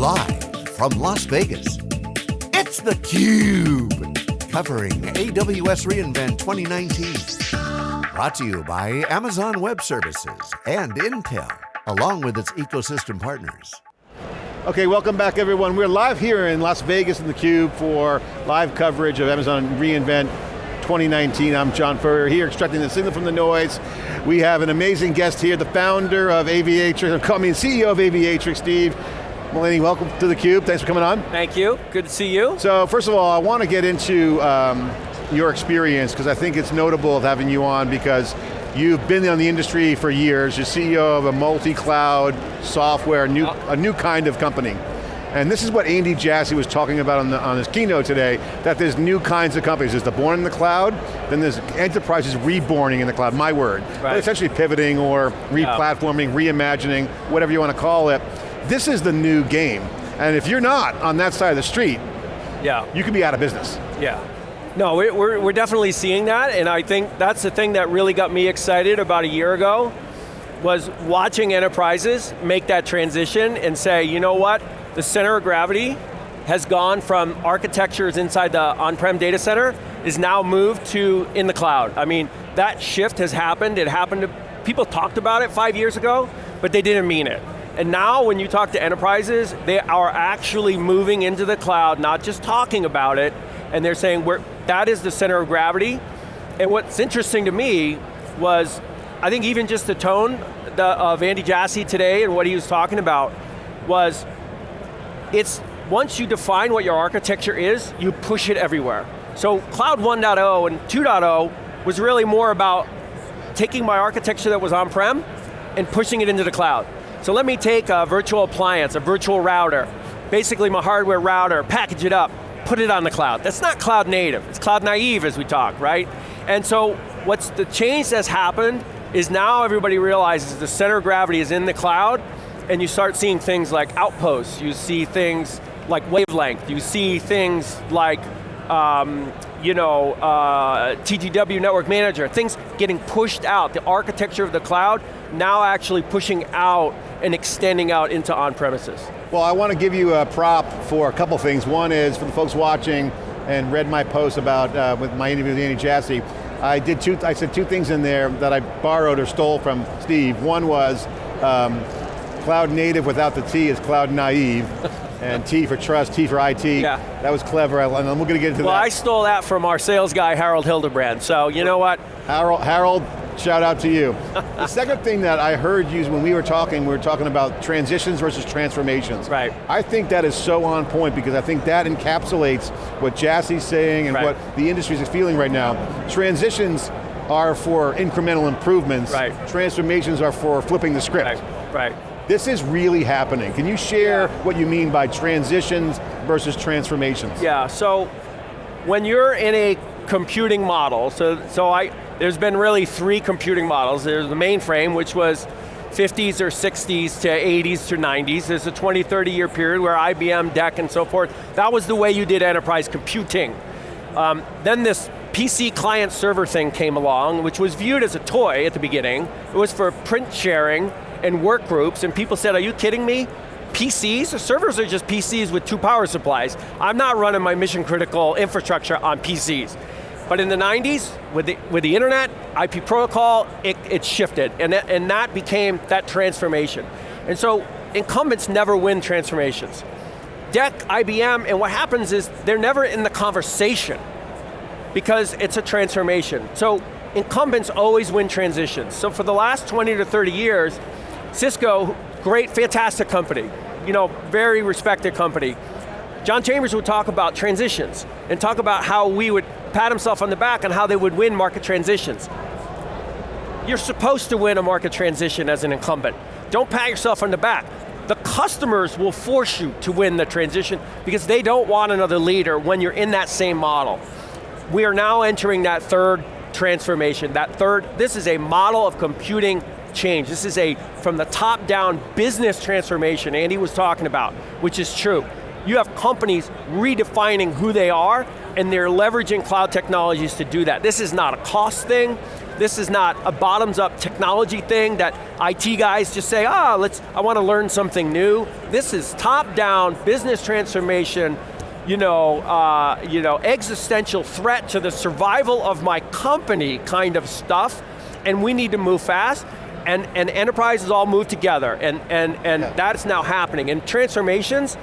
Live from Las Vegas, it's theCUBE. Covering AWS reInvent 2019. Brought to you by Amazon Web Services and Intel, along with its ecosystem partners. Okay, welcome back everyone. We're live here in Las Vegas in theCUBE for live coverage of Amazon reInvent 2019. I'm John Furrier here, extracting the signal from the noise. We have an amazing guest here, the founder of Aviatrix, mean CEO of Aviatrix, Steve. Mullaney, welcome to theCUBE, thanks for coming on. Thank you, good to see you. So first of all, I want to get into um, your experience, because I think it's notable having you on, because You've been in the industry for years. You're CEO of a multi-cloud software, new, a new kind of company. And this is what Andy Jassy was talking about on, the, on his keynote today, that there's new kinds of companies. There's the born in the cloud, then there's enterprises reborning in the cloud, my word. Right. Essentially pivoting or re-platforming, reimagining, whatever you want to call it. This is the new game. And if you're not on that side of the street, yeah. you could be out of business. Yeah. No, we're, we're definitely seeing that, and I think that's the thing that really got me excited about a year ago, was watching enterprises make that transition and say, you know what, the center of gravity has gone from architectures inside the on-prem data center is now moved to in the cloud. I mean, that shift has happened, it happened, to, people talked about it five years ago, but they didn't mean it. And now when you talk to enterprises, they are actually moving into the cloud, not just talking about it, and they're saying that is the center of gravity. And what's interesting to me was, I think even just the tone the, of Andy Jassy today and what he was talking about was it's once you define what your architecture is, you push it everywhere. So Cloud 1.0 and 2.0 was really more about taking my architecture that was on-prem and pushing it into the cloud. So let me take a virtual appliance, a virtual router, basically my hardware router, package it up, put it on the cloud. That's not cloud native, it's cloud naive as we talk, right? And so what's the change that's happened is now everybody realizes the center of gravity is in the cloud and you start seeing things like outposts, you see things like wavelength, you see things like um, you know, uh, TGW Network Manager, things getting pushed out, the architecture of the cloud, now actually pushing out and extending out into on-premises. Well, I want to give you a prop for a couple things. One is, for the folks watching and read my post about, uh, with my interview with Andy Jassy, I did two, I said two things in there that I borrowed or stole from Steve. One was, um, Cloud native without the T is cloud naive. and T for trust, T for IT. Yeah. That was clever, and we're going to get into well, that. Well, I stole that from our sales guy, Harold Hildebrand, so you know what? Harold, Harold shout out to you. the second thing that I heard you when we were talking, we were talking about transitions versus transformations. Right. I think that is so on point because I think that encapsulates what Jassy's saying and right. what the industry is feeling right now. Transitions are for incremental improvements. Right. Transformations are for flipping the script. Right, right. This is really happening. Can you share yeah. what you mean by transitions versus transformations? Yeah, so when you're in a computing model, so, so I, there's been really three computing models. There's the mainframe, which was 50s or 60s to 80s to 90s. There's a 20, 30 year period where IBM, DEC, and so forth, that was the way you did enterprise computing. Um, then this PC client server thing came along, which was viewed as a toy at the beginning. It was for print sharing, and work groups, and people said, are you kidding me? PCs, servers are just PCs with two power supplies. I'm not running my mission critical infrastructure on PCs. But in the 90s, with the, with the internet, IP protocol, it, it shifted, and and that became that transformation. And so, incumbents never win transformations. DEC, IBM, and what happens is they're never in the conversation because it's a transformation. So incumbents always win transitions. So for the last 20 to 30 years, Cisco, great, fantastic company. You know, very respected company. John Chambers would talk about transitions and talk about how we would pat himself on the back on how they would win market transitions. You're supposed to win a market transition as an incumbent. Don't pat yourself on the back. The customers will force you to win the transition because they don't want another leader when you're in that same model. We are now entering that third transformation, that third, this is a model of computing change. This is a, from the top down business transformation Andy was talking about, which is true. You have companies redefining who they are, and they're leveraging cloud technologies to do that. This is not a cost thing, This is not a bottoms-up technology thing that IT guys just say, ah, let's, I want to learn something new. This is top-down business transformation, you know, uh, you know, existential threat to the survival of my company kind of stuff, and we need to move fast, and, and enterprises all move together, and, and, and Yeah. that's now happening. And transformations,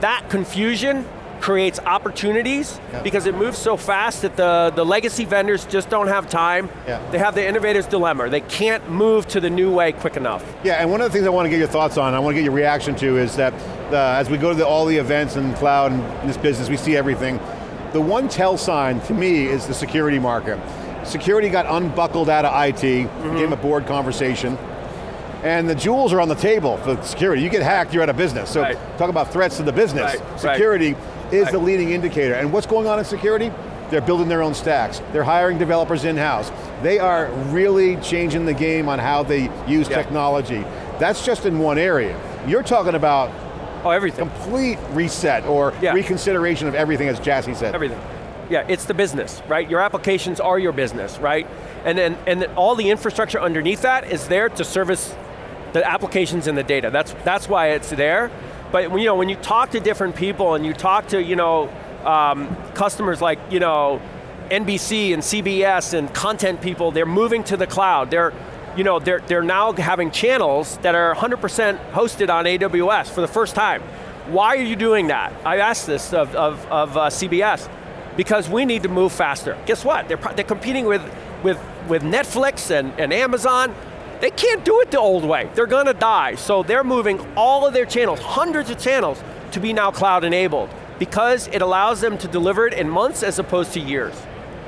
that confusion creates opportunities Yeah. because it moves so fast that the, the legacy vendors just don't have time. Yeah. They have the innovator's dilemma. They can't move to the new way quick enough. Yeah, and one of the things I want to get your thoughts on, I want to get your reaction to is that uh, as we go to the, all the events in cloud and in this business, we see everything. The one tell sign to me is the security market. Security got unbuckled out of IT, Mm-hmm. became a board conversation, and the jewels are on the table for security. You get hacked, you're out of business. So Right. talk about threats to the business. Right, right. Security is Right. the leading indicator. And what's going on in security? They're building their own stacks. They're hiring developers in-house. They are really changing the game on how they use technology. That's just in one area. You're talking about Oh, everything. complete reset or Yeah. reconsideration of everything, as Jassy said. Everything. Yeah, it's the business, right? Your applications are your business, right? And then and then all the infrastructure underneath that is there to service the applications and the data. That's that's why it's there. But you know, when you talk to different people and you talk to you know um, customers like you know NBC and CBS and content people, they're moving to the cloud. They're you know they're they're now having channels that are 100% hosted on AWS for the first time. Why are you doing that? I asked this of, of, of uh, CBS because we need to move faster. Guess what? They're, they're competing with, with, with Netflix and, and Amazon. They can't do it the old way. They're going to die. So they're moving all of their channels, hundreds of channels, to be now cloud enabled because it allows them to deliver it in months as opposed to years.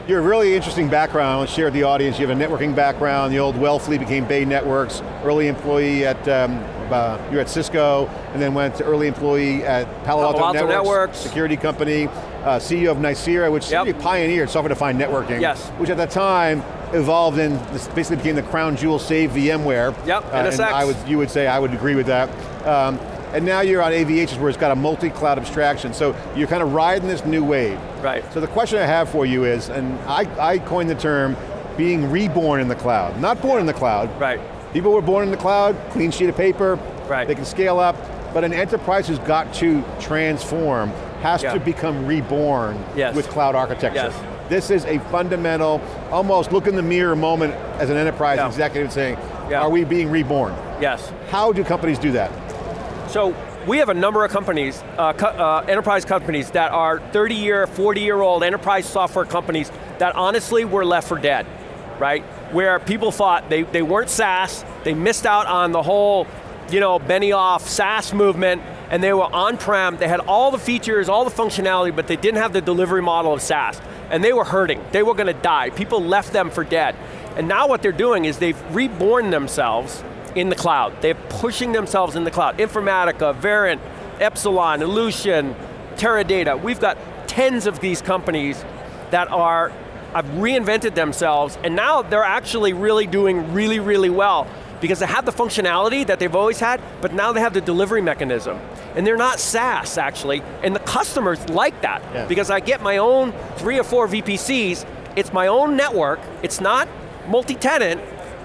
You're a really interesting background, share with the audience. You have a networking background, the old Wellfleet became Bay Networks, early employee at, um, uh, you were at Cisco, and then went to early employee at Palo Alto, Palo Alto Networks, Networks. security company, uh, CEO of Nicira, which Yep. really pioneered software-defined networking, Yes. which at the time evolved in, this basically became the crown jewel save VMware. Yep, Uh, and NSX. I would, you would say, I would agree with that. Um, and now you're on Aviatrix where it's got a multi-cloud abstraction, so you're kind of riding this new wave. Right. So the question I have for you is, and I, I coined the term being reborn in the cloud, not born in the cloud. Right. People were born in the cloud, clean sheet of paper, Right. they can scale up, but an enterprise who's got to transform, has Yeah. to become reborn Yes. with cloud architecture. Yes. This is a fundamental, almost look in the mirror moment as an enterprise Yeah. executive saying, Yeah. are we being reborn? Yes. How do companies do that? So we have a number of companies, uh, co- uh, enterprise companies that are 30 year, 40 year old enterprise software companies that honestly were left for dead, right? Where people thought they, they weren't SaaS, they missed out on the whole, you know, Benioff SaaS movement, and they were on-prem, they had all the features, all the functionality, but they didn't have the delivery model of SaaS. And they were hurting, they were going to die. People left them for dead. And now what they're doing is they've reborn themselves in the cloud. They're pushing themselves in the cloud. Informatica, Verint, Epsilon, Ellucian, Teradata. We've got tens of these companies that are have reinvented themselves and now they're actually really doing really, really well because they have the functionality that they've always had, but now they have the delivery mechanism. And they're not SaaS, actually, and the customers like that. Yeah. because I get my own three or four VPCs, it's my own network, it's not multi-tenant,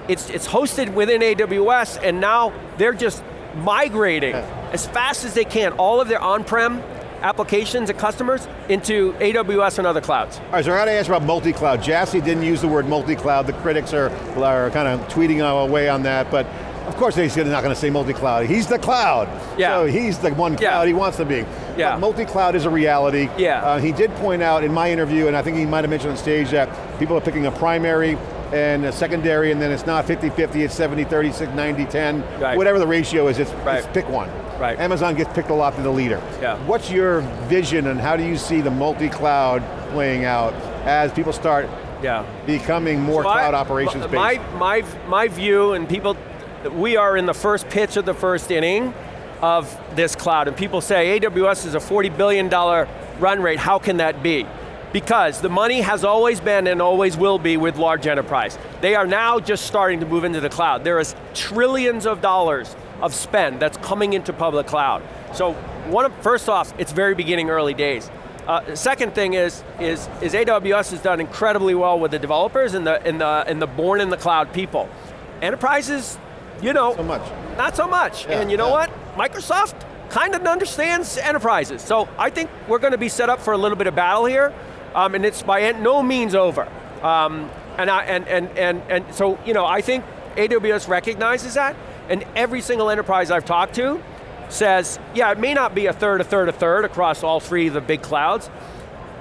it's, it's hosted within AWS, and now they're just migrating as fast as they can, all of their on-prem applications and customers into AWS and other clouds. All right, so I got to ask about multi-cloud. Jassy didn't use the word multi-cloud. The critics are, are kind of tweeting away on that, but of course they're not going to say multi-cloud. He's the cloud. Yeah. So he's the one Yeah. cloud he wants to be. Yeah. Multi-cloud is a reality. Yeah. Uh, he did point out in my interview, and I think he might have mentioned on stage that people are picking a primary and a secondary, and then it's not 50-50, it's 70, 30, 90, 10, Right. whatever the ratio is, it's, Right. it's pick one. Right. Amazon gets picked a lot to the leader. Yeah. What's your vision and how do you see the multi-cloud playing out as people start Yeah. becoming more So I- cloud operations based? My, my, my view, and people, we are in the first pitch of the first inning of this cloud, and people say AWS is a $40 billion run rate, how can that be? Because the money has always been and always will be with large enterprise. They are now just starting to move into the cloud. There is trillions of dollars of spend that's coming into public cloud. So one of, first off, it's very beginning early days. Uh, second thing is, is, is AWS has done incredibly well with the developers and the, and the, and the born in the cloud people. Enterprises, you know, So much. not so much. Yeah, and you know yeah. what? Microsoft kind of understands enterprises. So I think we're going to be set up for a little bit of battle here, um, and it's by no means over. Um, and, I, and, and, and, and so, you know, I think AWS recognizes that, and every single enterprise I've talked to says, yeah, it may not be a third, a third, a third across all three of the big clouds,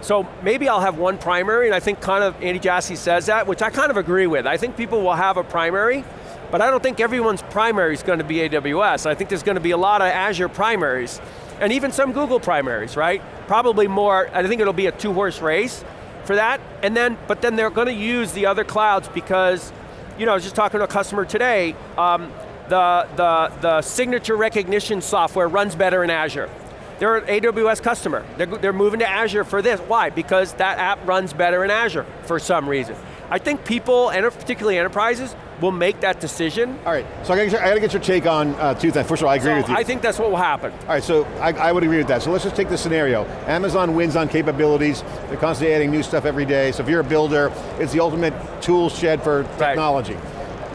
so maybe I'll have one primary, and I think kind of Andy Jassy says that, which I kind of agree with. I think people will have a primary, but I don't think everyone's primary is going to be AWS. I think there's going to be a lot of Azure primaries, and even some Google primaries, right? Probably more, I think it'll be a two horse race for that, and then, but then they're going to use the other clouds because, you know, I was just talking to a customer today, um, the, the, the signature recognition software runs better in Azure. They're an AWS customer. They're, they're moving to Azure for this. Why? Because that app runs better in Azure for some reason. I think people, and particularly enterprises, will make that decision. All right, so I gotta, get your- I gotta get your take on uh, two things. First of all, I agree So with you. I think that's what will happen. All right, so I, I would agree with that. So let's just take the scenario. Amazon wins on capabilities. They're constantly adding new stuff every day. So if you're a builder, it's the ultimate tool shed for technology.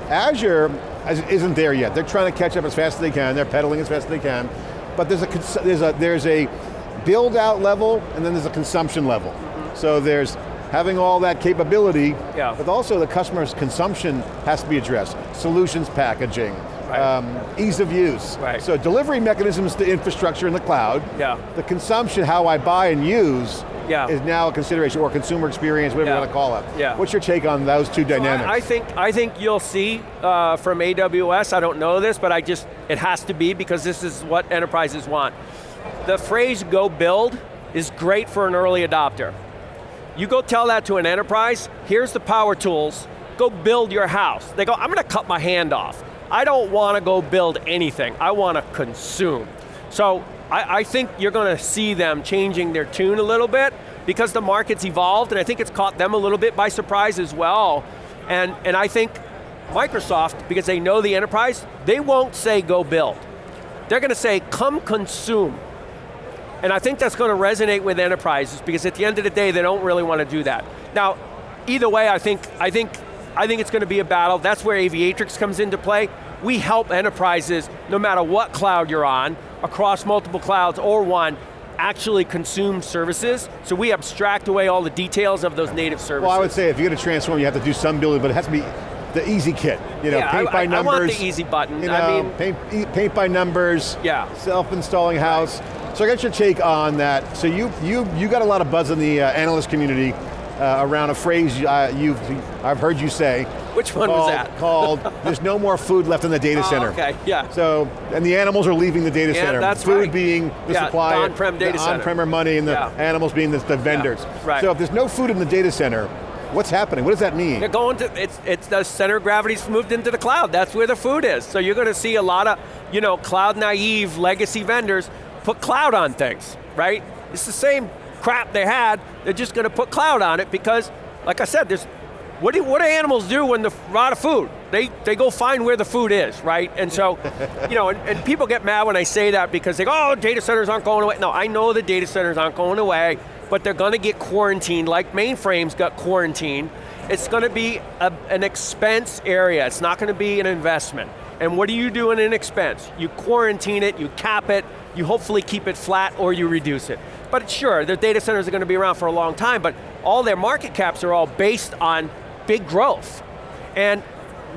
Azure is- isn't there yet. They're trying to catch up as fast as they can. They're pedaling as fast as they can. But there's a, there's a, there's a build out level and then there's a consumption level. So there's having all that capability, Yeah. but also the customer's consumption has to be addressed. Solutions packaging, Right. um, ease of use. Right. So delivery mechanisms to infrastructure in the cloud. Yeah. The consumption, how I buy and use, Yeah. is now a consideration, or consumer experience, whatever Yeah. you want to call it. Yeah. What's your take on those two dynamics? I, I think I think you'll see uh, from AWS. I don't know this, but I just it has to be because this is what enterprises want. The phrase "go build" is great for an early adopter. You go tell that to an enterprise. Here's the power tools. Go build your house. They go, I'm going to cut my hand off. I don't want to go build anything. I want to consume. So I, I think you're going to see them changing their tune a little bit because the market's evolved and I think it's caught them a little bit by surprise as well. And, and I think Microsoft, because they know the enterprise, they won't say go build. They're going to say come consume. And I think that's going to resonate with enterprises because at the end of the day, they don't really want to do that. Now, either way, I think, I think, I think it's going to be a battle. That's where Aviatrix comes into play. We help enterprises, no matter what cloud you're on, across multiple clouds or one, actually consume services. So we abstract away all the details of those native services. well, I would say if you're going to transform, you have to do some building, but it has to be the easy kit. You know, Yeah, paint I- by I- I numbers. want the easy button. You know, I mean- paint, paint by numbers. Yeah. Self-installing house. So I got your take on that. So you you you got a lot of buzz in the uh, analyst community uh, around a phrase uh, you've I've heard you say. Which one was that? Called "There's no more food left in the data Oh, center." okay, yeah. So and the animals are leaving the data Yeah, center. that's food right. being the Yeah, supply, the on-prem data the on-prem money, and the Yeah. animals being the, the vendors. right. So if there's no food in the data center, what's happening? What does that mean? They're going to, it's, it's the center of gravity's moved into the cloud. That's where the food is. So you're going to see a lot of, you know, cloud naive legacy vendors put cloud on things, right? It's the same crap they had, they're just going to put cloud on it because, like I said, there's, what do, what do animals do when they're out of food? They, they go find where the food is, right? And so, you know, and, and people get mad when I say that because they go, oh, data centers aren't going away. No, I know the data centers aren't going away, but they're going to get quarantined like mainframes got quarantined. It's going to be a, an expense area. It's not going to be an investment. And what do you do in an expense? You quarantine it, you cap it, you hopefully keep it flat or you reduce it. But sure, the data centers are going to be around for a long time, but all their market caps are all based on big growth. And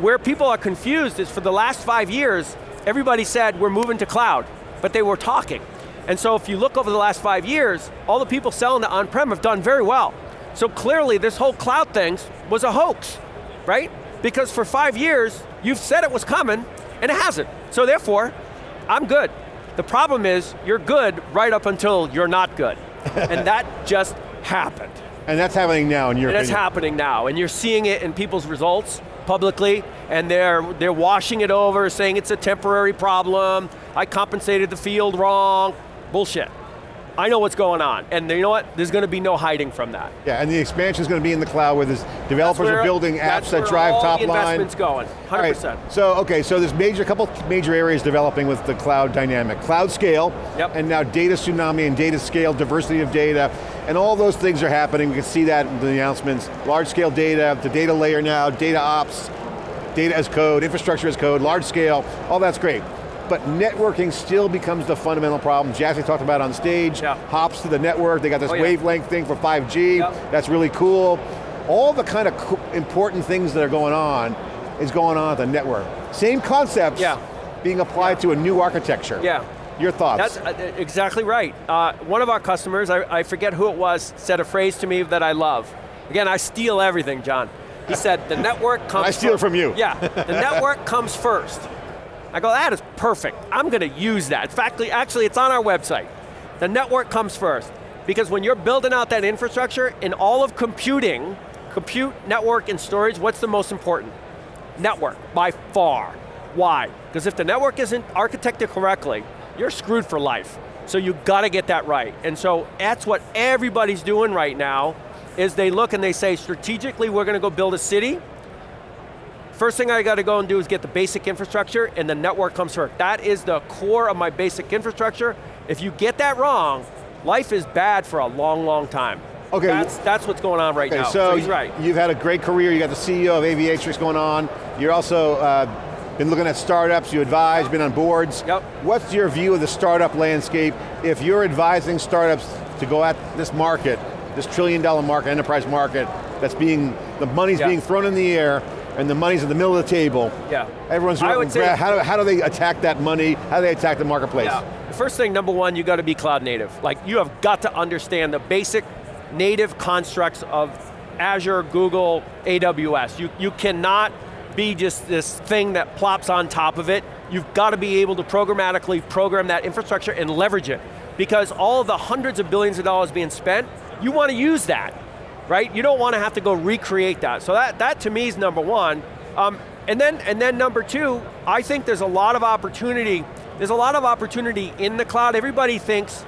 where people are confused is for the last five years, everybody said we're moving to cloud, but they were talking. And so if you look over the last five years, all the people selling to on-prem have done very well. So clearly this whole cloud thing was a hoax, right? Because for five years, you've said it was coming, and it hasn't. So therefore, I'm good. The problem is, you're good right up until you're not good. and that just happened. And that's happening now in your And it's opinion. happening now, and you're seeing it in people's results publicly, and they're, they're washing it over, saying it's a temporary problem, I compensated the field wrong, bullshit. I know what's going on, and you know what? There's going to be no hiding from that. Yeah, and the expansion is going to be in the cloud where developers where- are building apps that drive top line. investment's going, 100%. All right, So, okay, so there's major, couple major areas developing with the cloud dynamic. Cloud scale, Yep. and now data tsunami and data scale, diversity of data. And all those things are happening, we can see that in the announcements. Large scale data, the data layer now, data ops, data as code, infrastructure as code, large scale, all that's great. But networking still becomes the fundamental problem. Jassy talked about on stage, yeah. hops to the network, they got this oh, yeah. wavelength thing for 5G, yep. that's really cool. All the kind of co important things that are going on is going on at the network. Same concepts yeah. being applied to a new architecture. Yeah. Your thoughts? That's uh, exactly right. Uh, one of our customers, I, I forget who it was, said a phrase to me that I love. Again, I steal everything, John. He said, the network comes I steal first. it from you. Yeah, the network comes first. I go, that is perfect. I'm going to use that. In fact, actually, it's on our website. The network comes first. Because when you're building out that infrastructure, in all of computing, compute, network, and storage, what's the most important? Network, by far. Why? Because if the network isn't architected correctly, you're screwed for life. So you got to get that right. And so that's what everybody's doing right now, is they look and they say, strategically, we're going to go build a city. First thing I got to go and do is get the basic infrastructure, and the network comes first. That is the core of my basic infrastructure. If you get that wrong, life is bad for a long, long time. Okay. That's, that's what's going on right okay, now, so, so he's right. You've had a great career, you got the CEO of Aviatrix going on, you're also uh, been looking at startups, you advise, been on boards. Yep. What's your view of the startup landscape? If you're advising startups to go at this market, this trillion dollar market, enterprise market, that's being, the money's yeah. being thrown in the air, and the money's in the middle of the table. Yeah. Everyone's I would say, how do, how do they attack that money? How do they attack the marketplace? Yeah. The first thing, number one, you got to be cloud native. Like, you have got to understand the basic native constructs of Azure, Google, AWS. You, you cannot be just this thing that plops on top of it. You've got to be able to programmatically program that infrastructure and leverage it. Because all the hundreds of billions of dollars being spent, you want to use that, right? You don't want to have to go recreate that. So that, that to me is number one. Um, and, then, and then number two, I think there's a lot of opportunity, there's a lot of opportunity in the cloud. Everybody thinks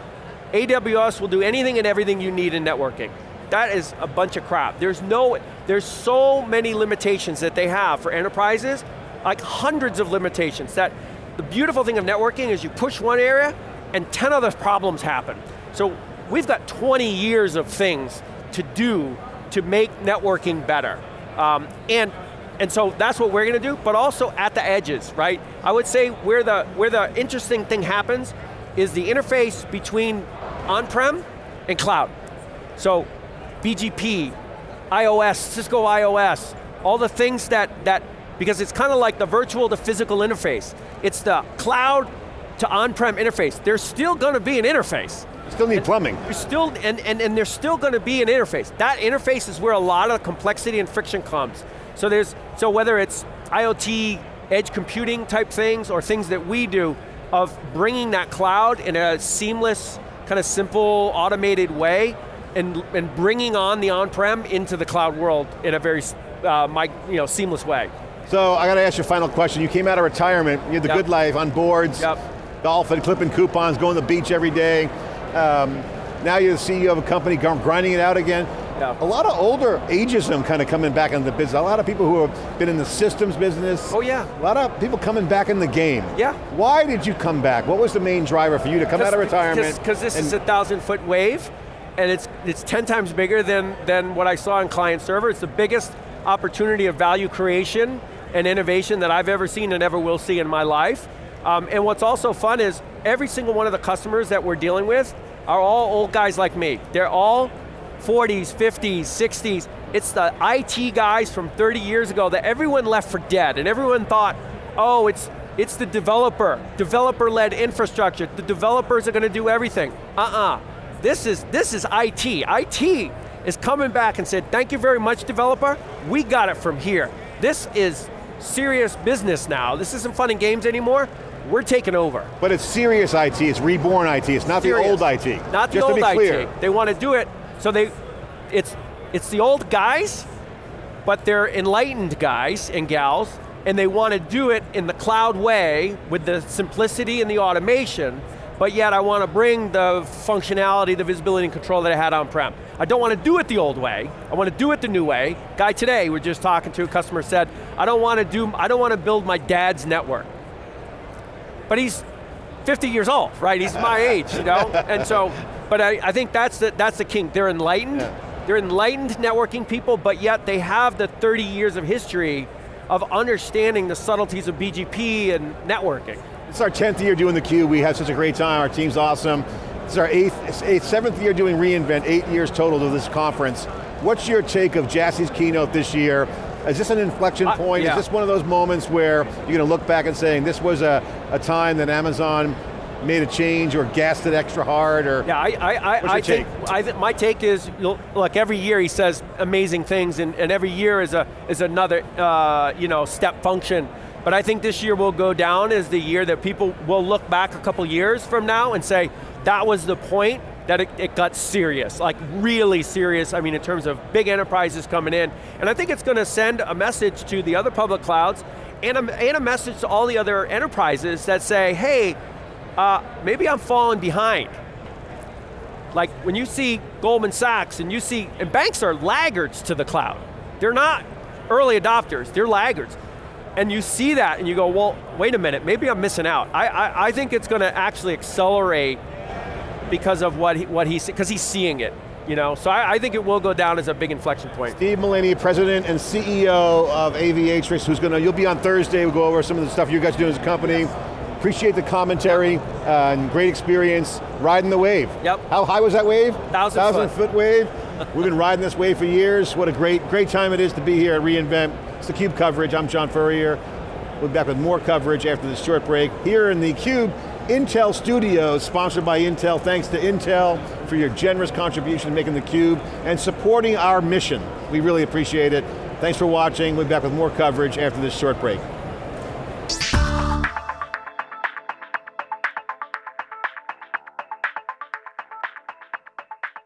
AWS will do anything and everything you need in networking. That is a bunch of crap. There's no, there's so many limitations that they have for enterprises, like hundreds of limitations that the beautiful thing of networking is you push one area and 10 other problems happen. So we've got 20 years of things to do to make networking better. Um, and, and so that's what we're going to do, but also at the edges, right? I would say where the, where the interesting thing happens is the interface between on-prem and cloud. So BGP, iOS, Cisco IOS, all the things that, that because it's kind of like the virtual to physical interface. It's the cloud to on-prem interface. There's still going to be an interface. Still need plumbing. You're still, and, and, and there's still going to be an interface. That interface is where a lot of complexity and friction comes. So there's, so whether it's IoT, edge computing type things, or things that we do, of bringing that cloud in a seamless, kind of simple, automated way, and, and bringing on the on-prem into the cloud world in a very uh, my, you know, seamless way. So I got to ask you a final question. You came out of retirement, you had the yep. good life on boards, yep. golfing, clipping coupons, going to the beach every day. Um, now you're the CEO of a company, grinding it out again. Yeah. A lot of older ageism kind of coming back into the business. A lot of people who have been in the systems business. Oh yeah. A lot of people coming back in the game. Yeah. Why did you come back? What was the main driver for you to come out of retirement? Because this is a thousand foot wave, and it's, it's 10 times bigger than, than what I saw in client server. It's the biggest opportunity of value creation and innovation that I've ever seen and ever will see in my life. Um, and what's also fun is every single one of the customers that we're dealing with are all old guys like me. They're all 40s, 50s, 60s. It's the IT guys from 30 years ago that everyone left for dead and everyone thought, oh, it's, it's the developer, developer-led infrastructure. The developers are going to do everything. Uh-uh. This is, this is IT. IT is coming back and said, thank you very much, developer. We got it from here. This is serious business now. This isn't fun and games anymore. We're taking over. But it's serious IT, it's reborn IT, it's not serious. the old IT. Not the Just old to be clear. IT. They want to do it, so they, it's, it's the old guys, but they're enlightened guys and gals, and they want to do it in the cloud way with the simplicity and the automation, but yet I want to bring the functionality, the visibility and control that I had on-prem. I don't want to do it the old way, I want to do it the new way. Guy today, we're just talking to, a customer said, I don't want to do, I don't want to build my dad's network. But he's 50 years old, right? He's my age, you know? And so but I, I think that's the, that's the king. They're enlightened, Yeah. they're enlightened networking people, but yet they have the 30 years of history of understanding the subtleties of BGP and networking. It's our 10th year doing theCUBE. We had such a great time. Our team's awesome. It's our eighth, eighth, seventh year doing reInvent, eight years total to this conference. What's your take of Jassy's keynote this year? Is this an inflection Uh, point? yeah. Is this one of those moments where you're going to look back and saying this was a, a time that Amazon made a change or gassed it extra hard or? Yeah, I, I, I, What's your I think. I th- my take is, look, every year he says amazing things, and, and every year is a is another, uh, you know, step function. But I think this year will go down as the year that people will look back a couple years from now and say, that was the point that it, it got serious, like really serious, I mean in terms of big enterprises coming in. And I think it's going to send a message to the other public clouds and a, and a message to all the other enterprises that say, hey, uh, maybe I'm falling behind. Like when you see Goldman Sachs and you see, and banks are laggards to the cloud. They're not early adopters, they're laggards. And you see that and you go, well, wait a minute, maybe I'm missing out. I, I, I think it's going to actually accelerate because of what he, what he's, because he's seeing it. You know, so I, I think it will go down as a big inflection point. Steve Mullaney, President and CEO of Aviatrix, who's going to, you'll be on Thursday, we'll go over some of the stuff you guys do as a company. Appreciate the commentary uh, and great experience riding the wave. Yep. How high was that wave? Thousand Thousand foot. foot wave. We've been riding this wave for years. What a great, great time it is to be here at reInvent. It's theCUBE coverage, I'm John Furrier. We'll be back with more coverage after this short break. Here in the CUBE, Intel Studios, sponsored by Intel. Thanks to Intel for your generous contribution making theCUBE and supporting our mission. We really appreciate it. Thanks for watching. We'll be back with more coverage after this short break.